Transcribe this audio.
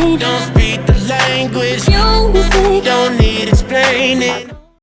Don't language. Don't need explaining.